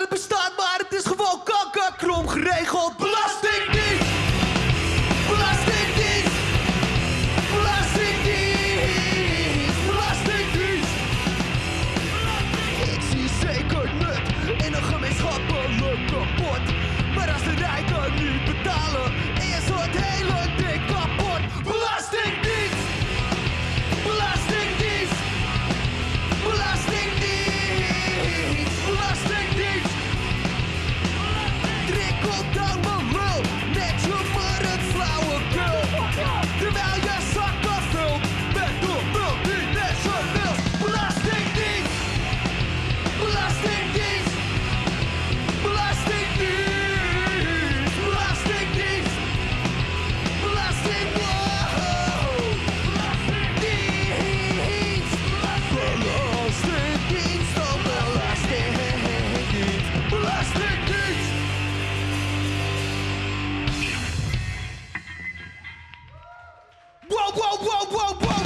het bestaat, maar het is gewoon kankerkrom geregeld. Bla people die. whoa, whoa, whoa, whoa.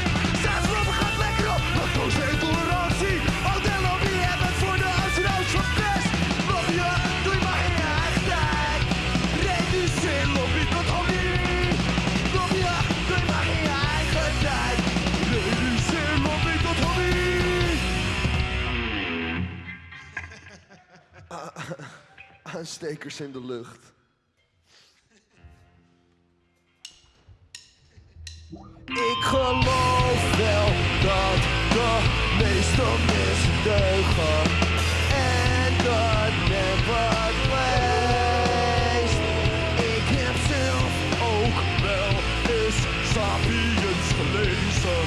aanstekers in de lucht. Ik geloof wel dat de meeste mensen en dat never leest. Ik heb zelf ook wel eens Sapiens gelezen,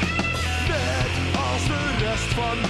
net als de rest van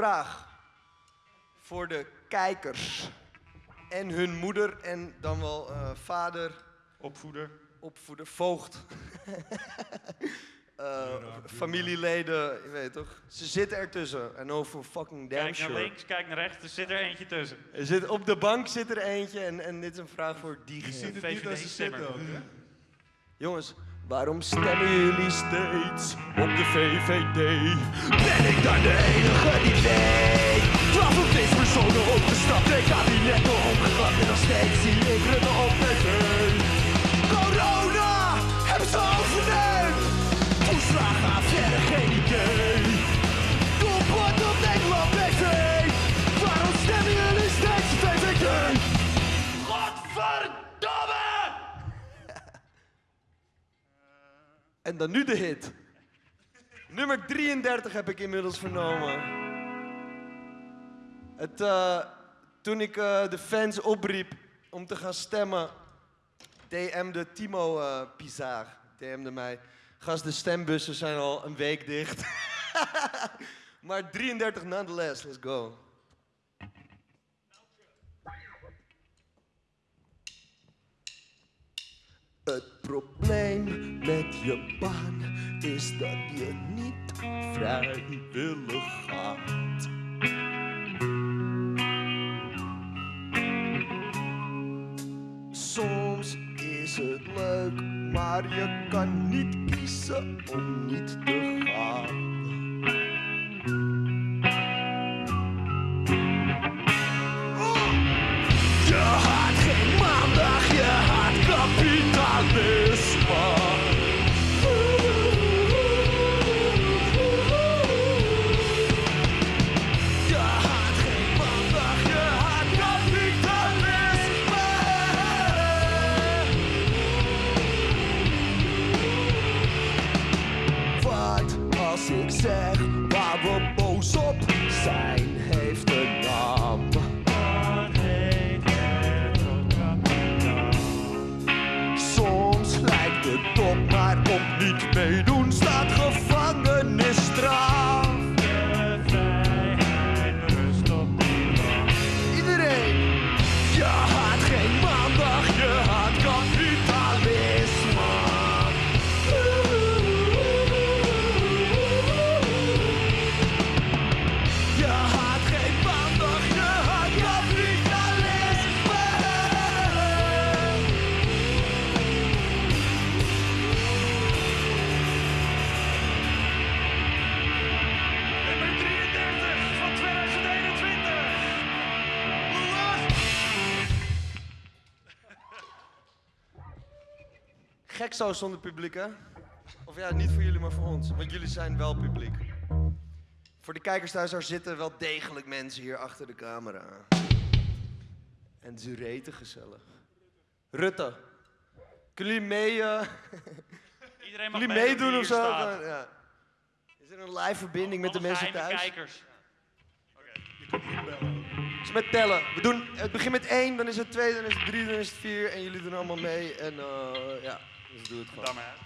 Vraag voor de kijkers en hun moeder en dan wel eh, vader Opvoeder. opvoeder, voogd. Eh, familieleden, je weet toch? Ze zitten ertussen. En over fucking damn Kijk naar sure. links, kijk naar rechts, er zit er eentje tussen. Er zit, op de bank zit er eentje en, en dit is een vraag voor diegene. ziet het niet als ze zitten ook, hè? Jongens, waarom stemmen jullie steeds op de VVD? Ben ik dan de enige die weet? Twaalf of deze personen opgestapt, ik kabinetten opgeklapt en nog steeds zie ik Rutte op tv. Corona hebben ze overneemd. Toeslagen affaire, geen idee. Doelpunt op Nederland TV. Waarom stemmen jullie steeds VVD? Godverdomme! En dan nu de hit. Nummer 33 heb ik inmiddels vernomen. Het, eh, toen ik eh, de fans opriep om te gaan stemmen, DM'de Timo eh Pizar. DM'de mij. Gast, de stembussen zijn al een week dicht. maar 33 nonetheless, let's go. Het probleem met je baan is dat je niet vrijwillig gaat. Soms is het leuk, maar je kan niet kiezen om niet te gaan. Gek zo zonder publiek, hè? Of ja, niet voor jullie, maar voor ons. Want jullie zijn wel publiek. Voor de kijkers thuis, daar zitten wel degelijk mensen hier achter de camera. En ze reten gezellig. Rutte, kunnen jullie mee, eh, Iedereen mag jullie meedoen of zo? ja. Is er een live verbinding met de mensen thuis? kijkers. Het is met tellen. We doen, het begint met één, dan is het twee, dan is het drie, dan is het vier. En jullie doen allemaal mee. En eh, ja. Let's do it. Dáme.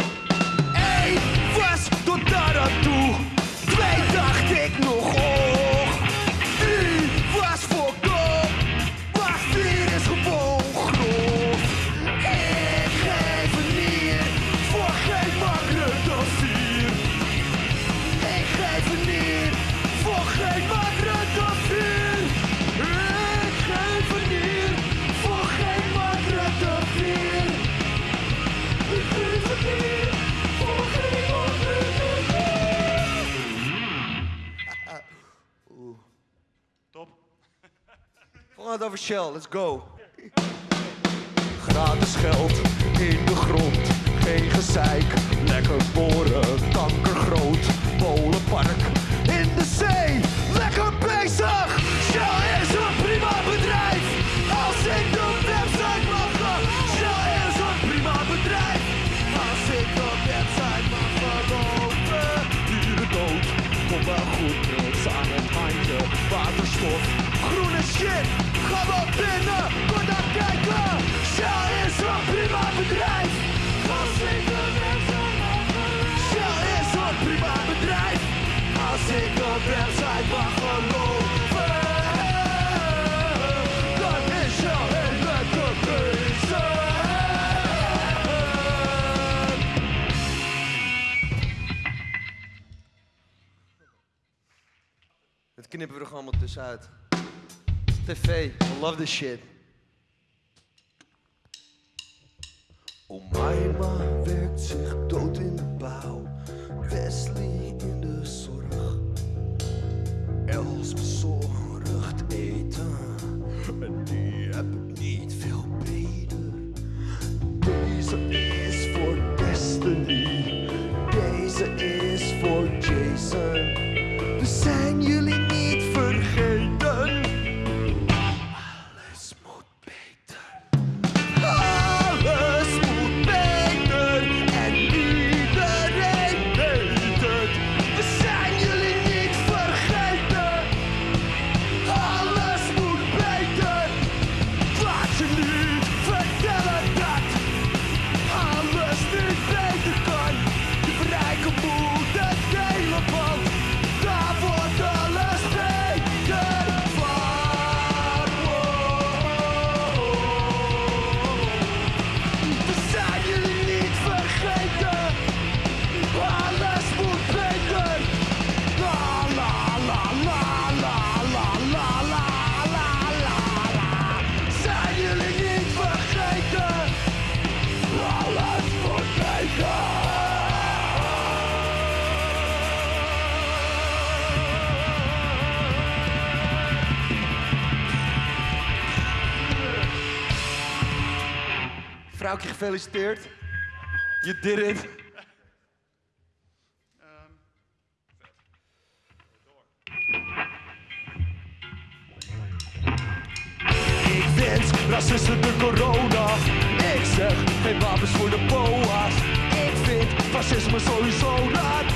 Another shell, let's go. Gratis geld in de grond, geen gezeik. Lekker boren, kanker groot, Polenpark in de zee. Lekker bezig, shell groene shit. Ga wel binnen, kom dan kijken. Shell is een prima bedrijf. Als ik de website Shell is een prima bedrijf. Als ik de website mag geloven. Dan is Shell een lekker bezig. Het knippen we er gewoon wat tussenuit. TV. I love this shit. Omaima werkt zich dood in de bouw. Wesley in de zorg. Els bezorgd eten. En die Gefeliciteerd. You did it. Ik wens racisten de corona. Ik zeg geen wapens voor de boa's. Ik vind fascisme sowieso laat.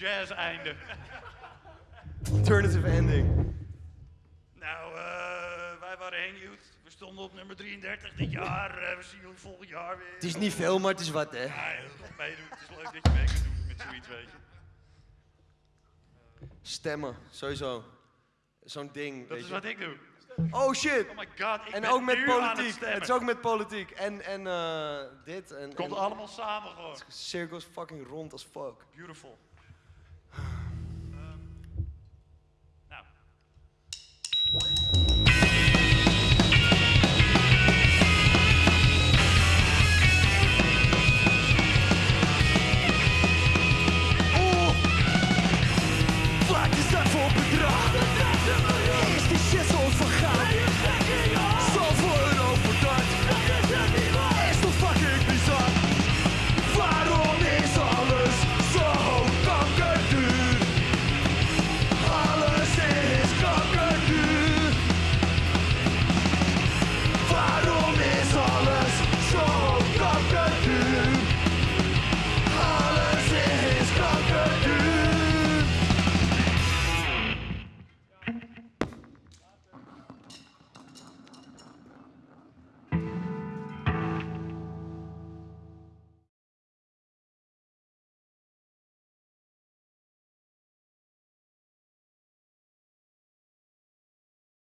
Jazz einde. Alternative ending. Nou, eh, wij waren Hang Youth. We stonden op nummer 33 dit jaar. Eh, we zien jullie volgend jaar weer. Het is niet veel, maar het is wat, hè. Ja, heel goed meedoen. Het is leuk dat je mee kunt doen met zoiets, weet je. Stemmen, sowieso. Zo'n ding, Dat weet is je. wat ik doe. Oh shit! Oh my god, ik En ben ook met het politiek. stemmen. Het is ook met politiek. En, en eh, dit. En, Het komt en allemaal samen gewoon. cirkels fucking rond als fuck. Beautiful.